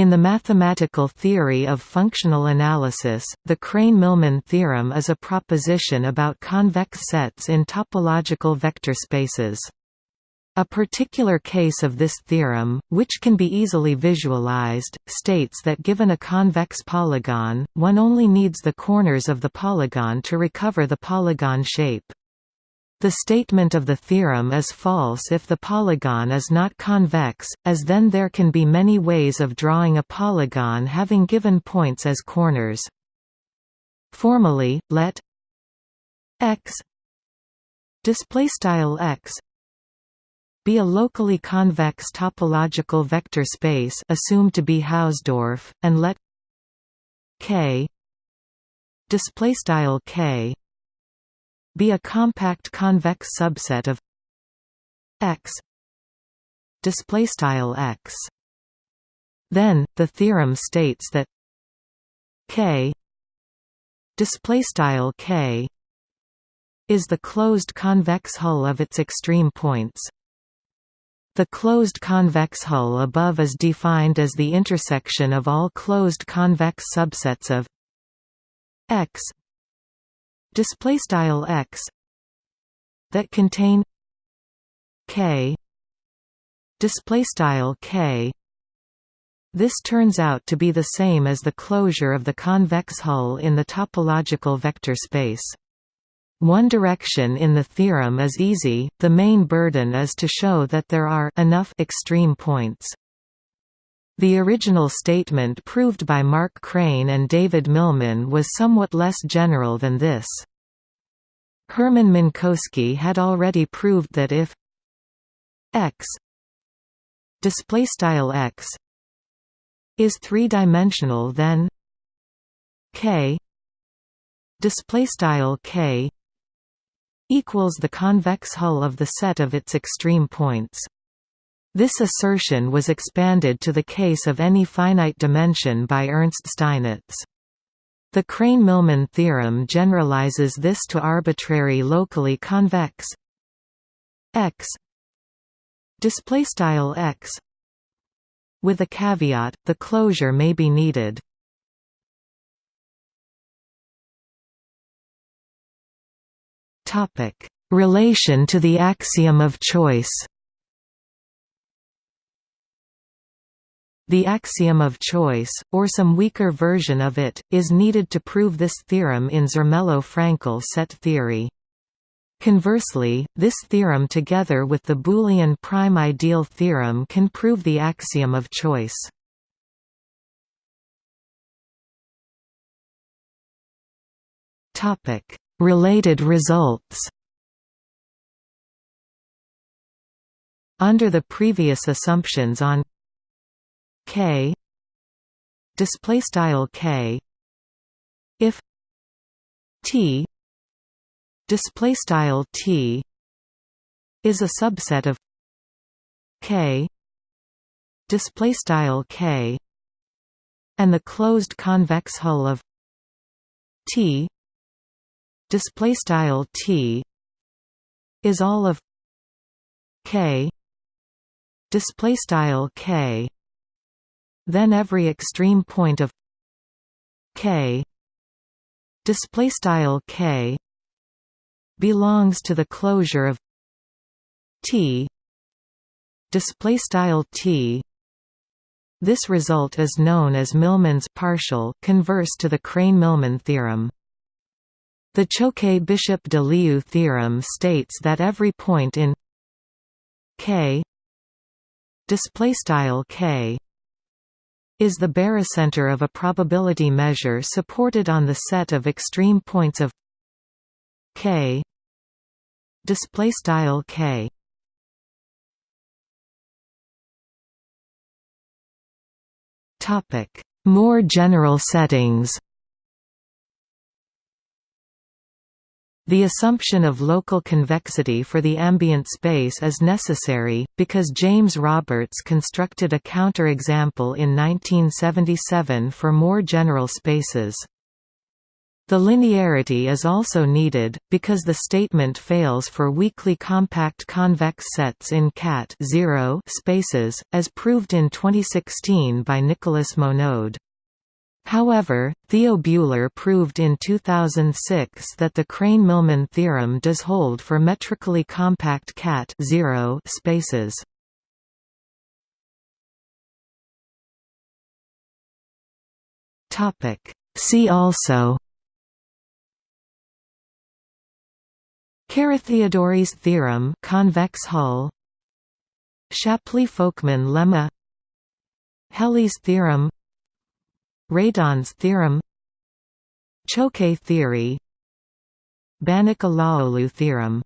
In the mathematical theory of functional analysis, the Krein-Milman theorem is a proposition about convex sets in topological vector spaces. A particular case of this theorem, which can be easily visualized, states that given a convex polygon, one only needs the corners of the polygon to recover the polygon shape. The statement of the theorem is false if the polygon is not convex, as then there can be many ways of drawing a polygon having given points as corners. Formally, let x x be a locally convex topological vector space assumed to be Hausdorff, and let k displaystyle k be a compact convex subset of X display style X. Then the theorem states that K display style K is the closed convex hull of its extreme points. The closed convex hull above is defined as the intersection of all closed convex subsets of X display style x that contain k display style k this turns out to be the same as the closure of the convex hull in the topological vector space one direction in the theorem is easy, the main burden is to show that there are enough extreme points. The original statement proved by Mark Krein and David Milman was somewhat less general than this. Herman Minkowski had already proved that if x x is three-dimensional then k k equals the convex hull of the set of its extreme points. This assertion was expanded to the case of any finite dimension by Ernst Steinitz. The Krein–Milman theorem generalizes this to arbitrary locally convex x displaystyle x with a caveat the closure may be needed topic relation to the axiom of choice The axiom of choice, or some weaker version of it, is needed to prove this theorem in Zermelo-Fraenkel set theory. Conversely, this theorem together with the Boolean prime ideal theorem can prove the axiom of choice. Related results Under the previous assumptions on k. Display style k. If t. Display style t. Is a subset of k. Display style k. And the closed convex hull of t. Display style t. Is all of k. Display style k then every extreme point of k display style k belongs to the closure of t display style t this result is known as Milman's partial converse to the Krein-Milman theorem. The Choquet-Bishop-de Leeuw theorem states that every point in k display style k is the barycenter of a probability measure supported on the set of extreme points of k. Display style k. Topic. More general settings The assumption of local convexity for the ambient space is necessary, because James Roberts constructed a counterexample in 1977 for more general spaces. The linearity is also needed, because the statement fails for weakly compact convex sets in Cat 0 spaces, as proved in 2016 by Nicolas Monod. However, Theo Buehler proved in 2006 that the Krein-Milman theorem does hold for metrically compact Cat 0 spaces. See also Carathéodory's theorem convex hull Shapley-Folkman lemma Helly's theorem Radon's theorem Choquet theory Banach-Alaoglu theorem